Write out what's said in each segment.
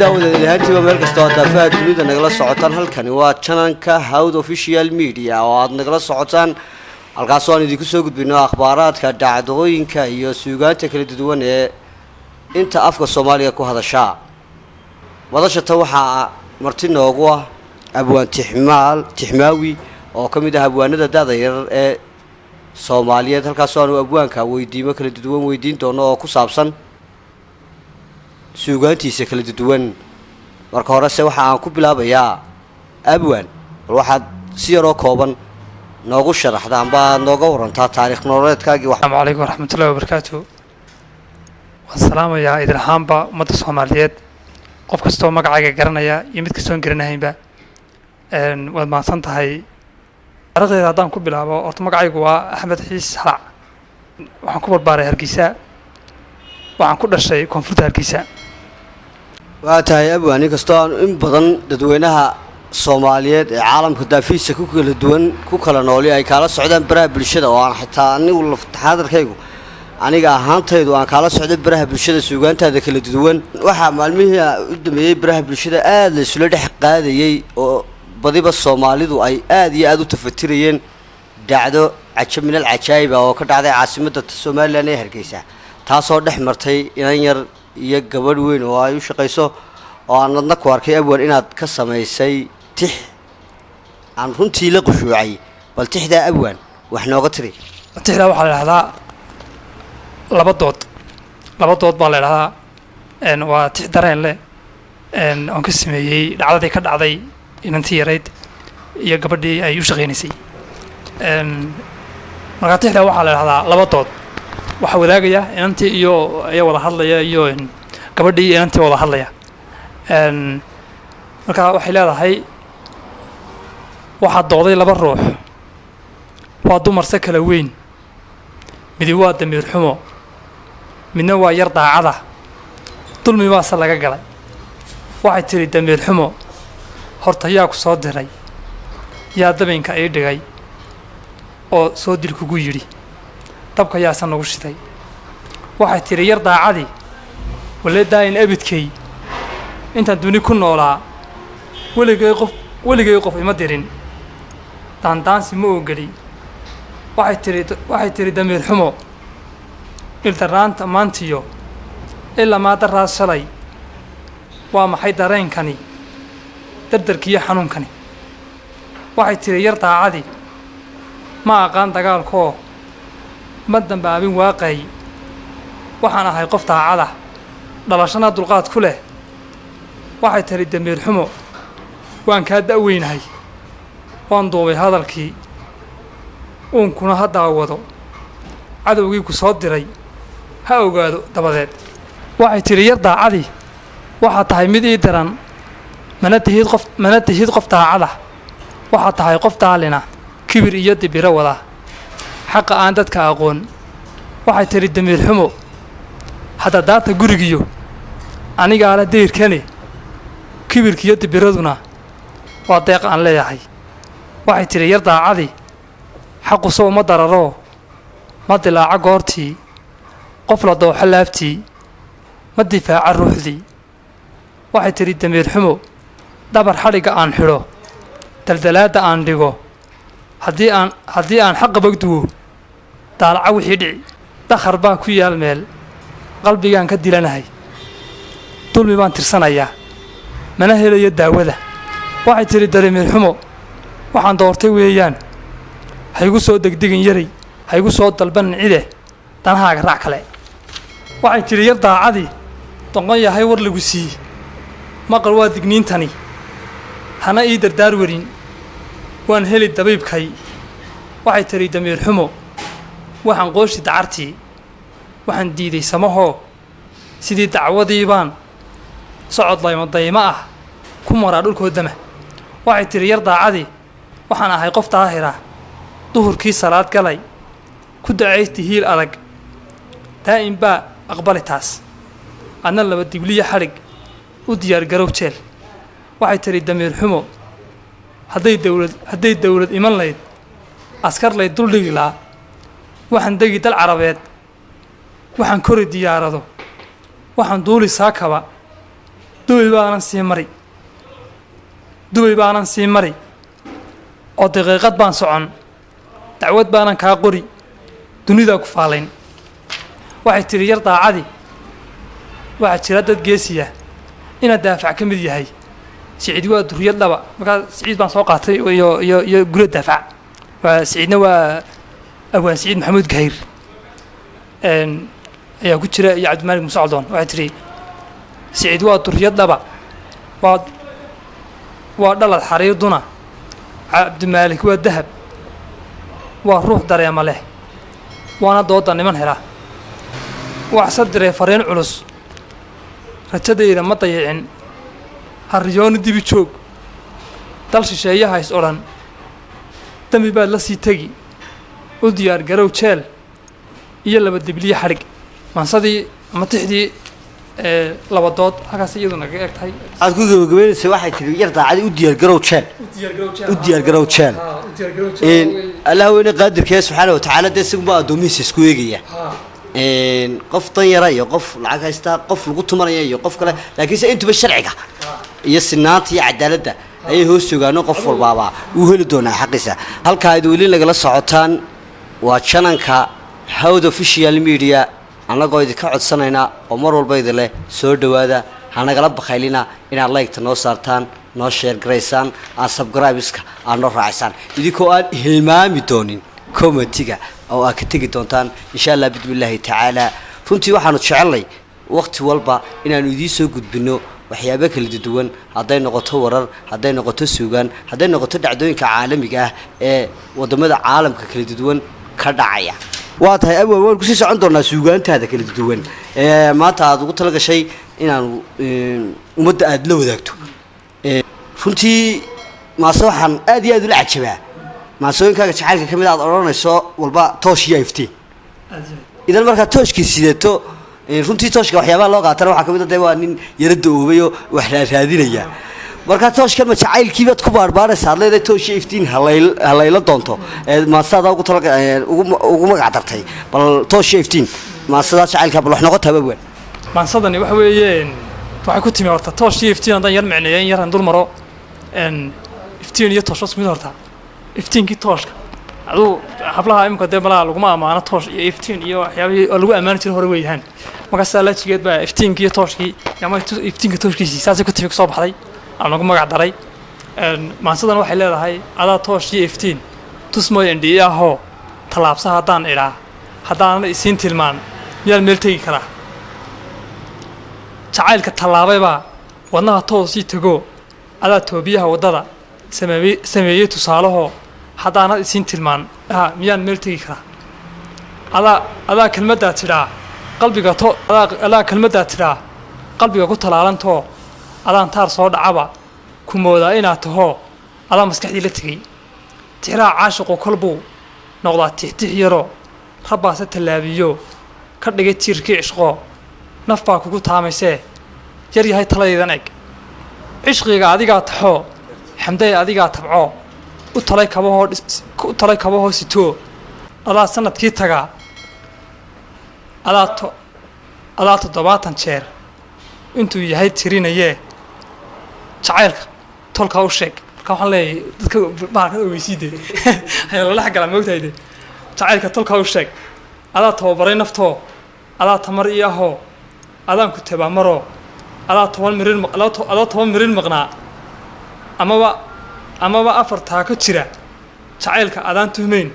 ahaantiiba meel kastoo daafaha dunida nagala socotaan halkani waa jananka howd official media. Oo aada nagala socotaan halkaasoo aan idinku soo gudbino akhbaaraadka dhacdooyinka iyo suugaanta kala duwan ee inta afka soomaaliga ku hadashaa wadashata waxaa marti noogu ah abwaan tixmaal tixmaawi oo ka mid ah abwaanada da-da yarar ee soomaaliyeed. Halkaasoo aanu abwaanka weydiimo kala duwan weydiin doono oo ku saabsan suugaantiisa kala duwan. Marka horese waxa aan ku bilaabayaa abwan bal waxaad si yaroo kooban noogu sharaxda amba nooga warantaa taariikh nololeedkaagii asalaamu calaykum waraxmatullahi wabarakaatu waan salaamayaa idin ahaanba ummadda soomaaliyeed. Qof kastoo magacayga garanaya iyo mid kastoon garanahaynba waad mahadsan tahay. Taarikhdeeda haddaan ku bilaabo horta magacaygu waa axmed xiis halac waxaan ku barbaaray hargeysa. Waxaan ku dhashay koonfurta hargeysa waa tahay abwan inkastoo aanu in badan dadweynaha soomaaliyeed ee caalamka daafiisa ku kala duwan ku kala nooli ay kaala socdaan baraha bulshada. Oo aan xitaa anigu laftaxaadarkaygu aniga ahaantaydu aan kaala socday baraha bulshada suugaantaada kala duwan. Waxaa maalmihii u dambeeyey baraha bulshada aada la isula dhex qaadayey oo badiba soomaalidu ay aada iyo aada u tafatirayeen. Dhacdo cajab minal cajaayiba oo ka dhacday caasimadda somalilan ee hargeysa taasoo dhex martay inan yar iyo gabadh weyn oo ay u shaqayso oo aan adna ku arkay abwan inaad ka samaysay tix. Aan runtii la qushuucay bal tixdaa abwan wax nooga tiri. Tixdaa waxaa la idhahdaa laba dood. Laba dood baa la idhahdaa waa tix dareen leh oon ka sameeyey dhacdadii ka dhacday inantii yarayd iyo gabadhii ay u shaqaynaysay markaa tixdaa waxaa la idhahdaa laba dood waxaa wadaagaya inantii iyo ayaa wada hadlaya iyo gabadhii iyo inantii wada hadlaya. Markaa waxay leedahay waxaa dooday laba ruux. Waa dumarse kala weyn. Midi waa damiir xumo. Midna waa yar daacada. Dulmi baase laga galay. Waxay tidhi damiir xumo horta yaa ku soo diray. Yaa dabinka ii dhigay. Oo soo dil kugu yidhi dabka yaase nagu shiday waxay tidhi yar daacadii walle daayin abidkay. Intaan duni ku noolaa weligay qof weligay qof ima dirin. Daandaansi ma ogeli waxay tidhi waxay tidhi damiir xumo ildarraanta maantiyo ilaa maadaraas shalay waa maxay dareenkani? Dardarkiiyo xanuunkani. Waxay tidhi yar daacadii ma aqaan dagaalkoo ma dambaabin waaqay. Waxaan ahay qof daacada dhalashana dulqaad ku leh. Waxay tidhi damiir xumo waan kaa da'weynahay waan duubay hadalkii. Uunkuna ha daawado. Cadowgii ku soo diray ha ogaado dabadeed. Waxay tidhi yar daacadii waxaad tahay mid ii daran. Mana tihid qof mana tihid qof daacada. Waxaad tahay qof daalina kibir iyo dibiro wada xaqa aan dadka aqoon. Waxay tidhi damiir xumo hadda daata gurigiyo anigaala dayrkane kibirkiiyo dibiraduna waa deeq aan leeyahay. Waxay tidhi yar daacadii xaqusow ma dararoo ma dilaaco goortii qof la dooxo laabtii ma difaaco ruuxdii. Waxay tidhi damiir xumo dhabar xadhigga aan xidho daldalaadda aan dhigo haddii aan haddii aan xaqa bagduwo daalaco wixii dhici. Dakhar baa ku yaal meel. Qalbigaan ka dilanahay. Dulmi baan tirsanayaa. Mana helayo daawada. Waxay tidhi damiir xumo. Waxaan doortay weeyaan. Haygu soo degdegin yaray. Haygu soo dalbanin cide danahaaga raac kale. Waxay tidhi yar daacadii. Doqon yahay war lagu siiye maqal waa digniintani. Hana ii dardaar werin waan heli dabiibkay waxay tidhi damiir xumo waxaan qooshi dacartii. Waxaan diiday samahoo sidii dacwadii baan socod laymo daymo ah ku maraa dhulkoodama waxay tidhi yar daacadii waxaan ahay qof daahira. Duhurkii salaad galay ku dacaysti hiil adag. Daa'im baa aqbali taas adna laba dibliya xadhig u diyaargarow jeel. Waxay tidhi damiir xumo hadday dawlad hadday dawlad iman layd askar layd duldhigi laa waxaan degi dal carabeed. Waxaan kori diyaarado. Waxaan duuli saakaba. Dubay baanan sii mari. Dubay baanan sii mari. Oo daqiiqad baan socon. Dacwad baanan kaa qori. Dunidaa ku faalayn. Waxay tidhi yar daacadii waxaa jira dad geesiya. Inaad daafac ka mid yahay. Siciid waa duriyad dhaba. Markaa siciid baan soo qaatay iyo iyo iyo guryo daafac. Waa siciidna waa awaan siciid maxamuud gahayr n ayaa ku jira iyo cabdimaalig muuse caldoon waxay tidhi siciid waa duriyad dhaba waa waa dhalad xariiduna cabdimaalik waa dahab waa ruux dareema leh waana dooda niman hela. Waxse diree fariin culus rajadayda ma dayicin. Harriyooni dibi joog. Dal shisheeyaha is odhan. Dembi baad la sii tegi u diyaar garow jeel iyo laba debliye xadhig mansadii ama tixdii ee laba dood halkaas iyadu naga eg tahay. Aad ku gabagabeynaysa waxay tihi yar daacadii u diyaargarow jeel. U diyaargarow jeel allah weyne qaadirkee subxaana watacaala dee isaguma addoomihiisa isku eegaya. Qof dan yara iyo qof lacag haysta qof lagu tumanaya iyo qof kale laakiinse intuba sharciga iyo sinaanta iyo cadaaladda ayay hoos joogaano qof walbaaba uu heli doonaa xaqiisa. Halkaa aad weli nagala socotaan waa jananka howd official media annagoo idinka codsanaynaa oo mar walba idin leh soo dhowaada. Hanagala bakhaylina inaad laygta noo saartaan noo sheer garaysaan aad sabgraibiska aad noo raacisaan idinkoo aan hilmaami doonin comitiga oo aad ka tegi doontaan insha allah bismillaahi tacaala runtii waxaanu jecelnay wakhti walba inaanu idiin soo gudbinno waxyaabo kala duwan. Hadday noqoto warar hadday noqoto suugaan hadday noqoto dhacdooyinka caalamiga ah ee waddamada caalamka kala duwan ka dhacaya. Waa tahay abwa waan ku sii socon doonaa suugaantaada kala duwan. Maanta aad ugu talagashay inaanu ummadda aada la wadaagto. Runtii maase waxaan aad iyo aad ula cajabaa. Maasooyinkaaga jacaylka ka mid aad odhanayso walba toosh iyo iftiin. Idan markaa tooshkii sidato ee, runtii tooshka waxyaabaha loo qaatana waxaa ka mid a dee waa nin yara da'oobay oo wax raaraadinaya markaa tooshkan ma jacaylkiibaad ku baarbaaraysa ad leedahay toosh iyo iftiin halayl halayla doonto. Ee maasadaa ugu magac dartay. Bal toosh iyo iftiin maasadaa jacaylkaa bal wax noqotaa babwan maansadani waxa weeyeen waxay ku timi horta toosh iyo iftiin haddaan yar micneeya in yaran dul maro iftiin iyo toosh isku mid horta. Iftiinkii tooshka aduu hablaha imika dee malaha laguma ammaano toosh iyo iftiin iyo waxyaabihii oo lagu ammaani jiray hore weeyahaan markaasaa laajigeed baa iftiinkii iyo tooshkii ama iftiinka tooshkiisii saasay ku timi ku soo baxday aan lagu magac daray. Maansadan waxay leedahay adaa toosh iyo iftiin tusmooy indhi'i ahoo tallaabsa haddaan idhaa haddaanan isiin tilmaan miyaan meel tegi karaa? Jacaylka tallaabaybaa wadnaha toosii tegoo adaa toobiyaha waddada sameeyey tusaalahoo haddaanad isiin tilmaan ha miyaan meel tegi karaa? Adaa adaa kelmaddaa tidhaa qalbiga to adaa kelmaddaa tidhaa qalbiga ku talaalantoo adaan taar soo dhacaba ku moodaa inaad tahoo adaa maskaxdii la tegey. Tixraha caashiqu kolbuu noqdaa tixtix yaroo rabbaase tallaabiyo. Ka dhigay tiirkii cishqoo naf baa kugu taamaysee. Yar yahay taladaydan eg. Cishqiga adigaa taxoo xamday adigaa tabcoo u talay kabahoo u talay kabahoo sitoo. Adaa sannadkii tagaa adaa adaa toddobaatan jeer. Intuu yahay tirinayee jacaylka. Tolkaa u sheeg. Marka waxaan leeyahay dadka bahalka ogeysiide ayaa lala xagala moogtahay de? Jacaylka tolkaa u sheeg. Adaa tababaray naftoo. Adaa tamar ii ahoo. Adaan ku tabaamaroo adaa toban mirin adaa toban mirin maqnaa. Amaba amaba afar taako jira. Jacaylka adaan tuhmayn.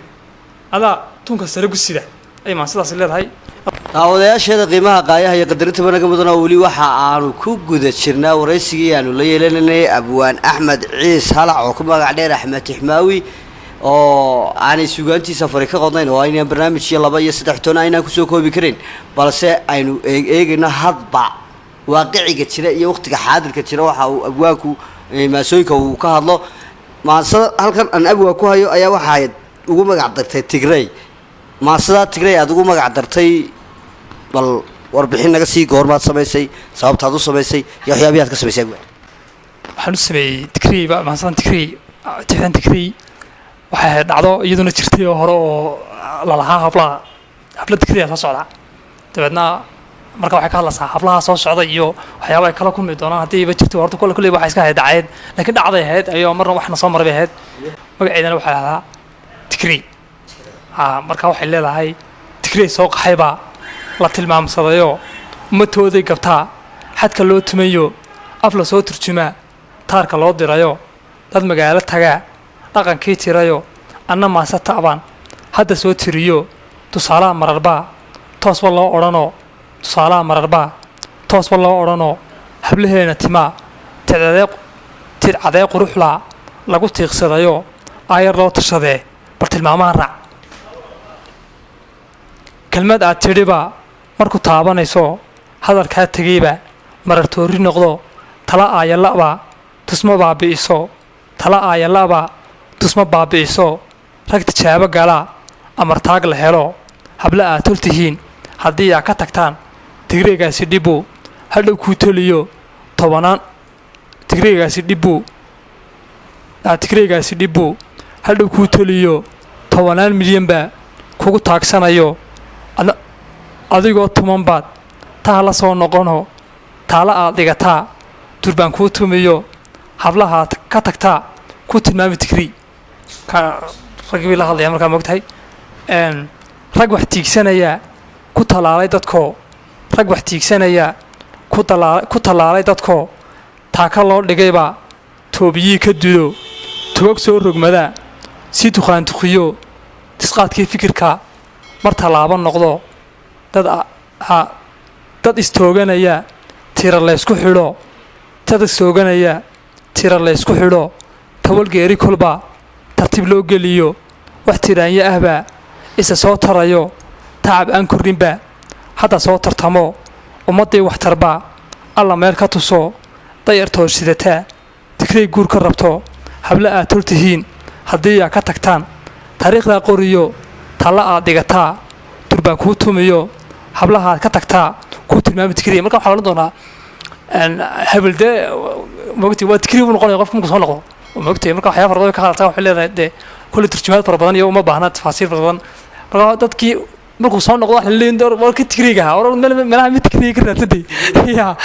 Adaa tunka sare gu sida. Ay maan sidaas leedahay daawadayaasheeda qiimaha qaayaha iyo qadarinta banaga mudan oo weli waxa aanu ku guda jirnaa waraysigii aanu la yeelananay abwaan axmed ciis halac oo ku magac dheer axmed tixmaawi oo aanay sugaantiisa fari ka qodnayn oo aynaan barnaamij iyo laba iyo saddex toona aynaan ku soo koobi karin balse aynu eeg- eegayno hadba waaqiciga jira iyo waqtiga xaadirka jira. Waxa uu abwaanku maasooyinka uu ka hadlo maasada halkan aan abwaan ku hayo ayaa waxaad ugu magac dartay tigrey maasadaa tigrey aada ugu magac dartay bal warbixin naga sii goormaad samaysay sababtaad u samaysay iyo waxyaabihi aad ka samaysay waxaan u sameeyey tikrii ba maansadan tikrii tixdan tikrii waxay dhacdo iyaduna jirtay oo hore oo lalahaa hablaha. Habla tikriya soo socda. Dabeedna marka waxay ka hadlaysaa hablaha soo socda iyo waxyaaba ay kala kulmi doonaan haddiiba jirto horta kole kulley waxay iska ahayd dacayd. Laakiin dhacday ahayd ayoo marna waxna soo maray bay ahayd. Magaceedana waxaa lahdaa tigrey ha marka waxay leedahay tigrey soo qaxaybaa la tilmaamsadayoo ummatooday gabtaa xadka loo tumayo af la soo turjumaa taarka loo dirayo dad magaalo tagaa dhaqankii tirayo anna maase ta'baan hadda soo tiriyo tusaalaha mararbaa toosba loo odhanoo tusaalaha mararbaa toosba loo odhanoo hablaheena timaa tidcadee quruxlaa lagu tiiqsadayoo aayar loo tashadee bal tilmaamaha raac kelmad aad tidhiba marku taabanayso hadalkaa tegayba marartoori noqdo tala aayala'ba tusma baabi'iso tala aayala'ba tusma baabi'iso rag tijaabo galaa amartaag la helo habla aad tol tihiin haddii aa ka tagtaan tigreegaasi dhibbu hadhow kuu toliyo tobanaan tigreegaasi dhibbu tigreegaasi dhibbu hadhow kuu toliyo tobanaan milyanba kugu taagsanayo adigoo tumanbaad taa la soo noqono. Taala aad dhigataa durbaan kuu tumiyo. Hablahaad ka tagtaa. Ku tilmaami tigrii raggii bay la hadlayaa markaa moogtahay rag wax tiigsanayaa. Ku tallaalay dadkoo rag wax tiigsanayaa. Ku tallaalay dadkoo taaka loo dhigayba toobiyii ka dudo. Togog soo rogmadaa si duqaantuqiyo disqaadkii fikirka. Mar tallaabo noqdo dad dad istooganaya tira laysku xidho. Dad istooganaya tira laysku xidho. Tawalgeeri kolba tartiib loo geliyo. Wax tiraanyo ahbaa isa soo tarayo. Tacab aan korrinba hadda soo tartamo. Ummaddii waxtarbaa alla meel ka tuso. Dayar toorsidataa digray guur ka rabto. Habla aad tol tihiin haddii aa ka tagtaan. Taariikhdaa qoriyo talla aad dhigataa. Durbaan kuu tumiyo hablahaad ka tagtaa kuu tilmaami tikriya marka waxaa odhan doonaa habelde mogti waa tikriya buu noqonaya qofka markuu soo noqdo mogtay marka waxyaaba fara ka hadaltaa waxay leedahay dee kulle turjumaad fara badan iyo uma baahna tafaasiir fara badan. Marka dadkii markuu soo noqdo waxa leeyin war ka tikriga ha war meelaha mid tikriga ka raadsaday ya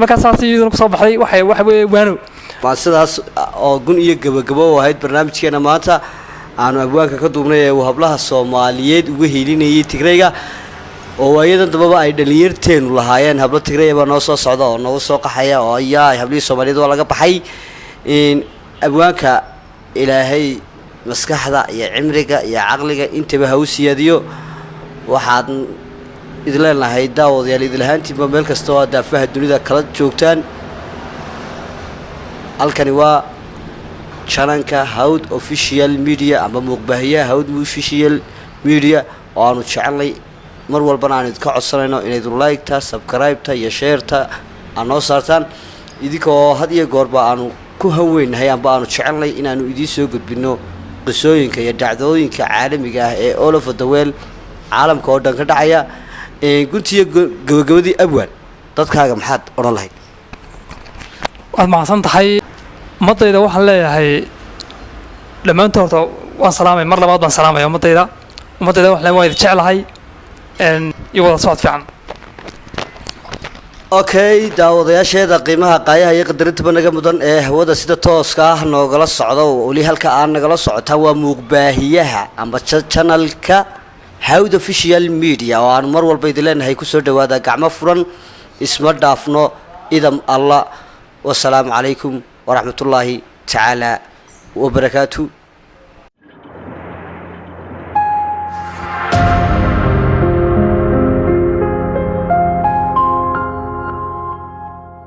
markaa saas iyaduna ku soo baxday. Waxay waxa weeye waano. Waa sidaas oo gun iyo gabagabo u ahayd barnaamijkeena maanta. Aanu abwaanka ka duubnay ee uu hablaha soomaaliyeed uga helinayay tigrayga oo waayadan dambaba ay dhalinyarteenu lahaayeen. Hablo tigraya baa noo soo socda oo noogu soo qaxaya oo ayaa hablihii soomaaliyeed waa laga baxay. Abwaanka ilaahay maskaxda iyo cimriga iyo caqliga intaba ha u siyaadiyo. Waxaad idin leenahay daawadayaal idilahaantiinba meel kasta oo daafaha dunida kala joogtaan. Halkani waa jananka hawd official media ama muuqbaahiyaha hawd official media oo aanu jecelnay mar walbana aan idinka codsanayno inayd like-ta subscribe-ta iyo sheerta aad noo saartaan. Idinkoo had iyo goorba aanu ku hanweynahay amba aanu jecelnay inaanu idiin soo gudbinno qisooyinka iyo dhacdooyinka caalamiga ah ee world caalamka oo dhan ka dhacaya guntiiyo gabagabadii abwan dadkaaga maxaad odhan lahayd? Waad mahadsan tahay. Ummaddayda waxaan leeyahay dhammaantood horta waan salaamay mar labaad baan salaamaya ummaddayda ummaddayda waxaan waan idin jeclahay iyo wada socod fiican okay daawadayaasheeda qiimaha qaayaha iyo qadarinta naga mudan ee hawada sida tooska ah noogala socdo. Weli halka aan nagala socotaa waa muuqbaahiyaha amba janalka hawd official media. Oo aanu mar walba idin leenahay ku soo dhawaada gacmo furan isma dhaafno idam allah wasalaamu calaykum waraxmatullaahi tacaala wabarakaatu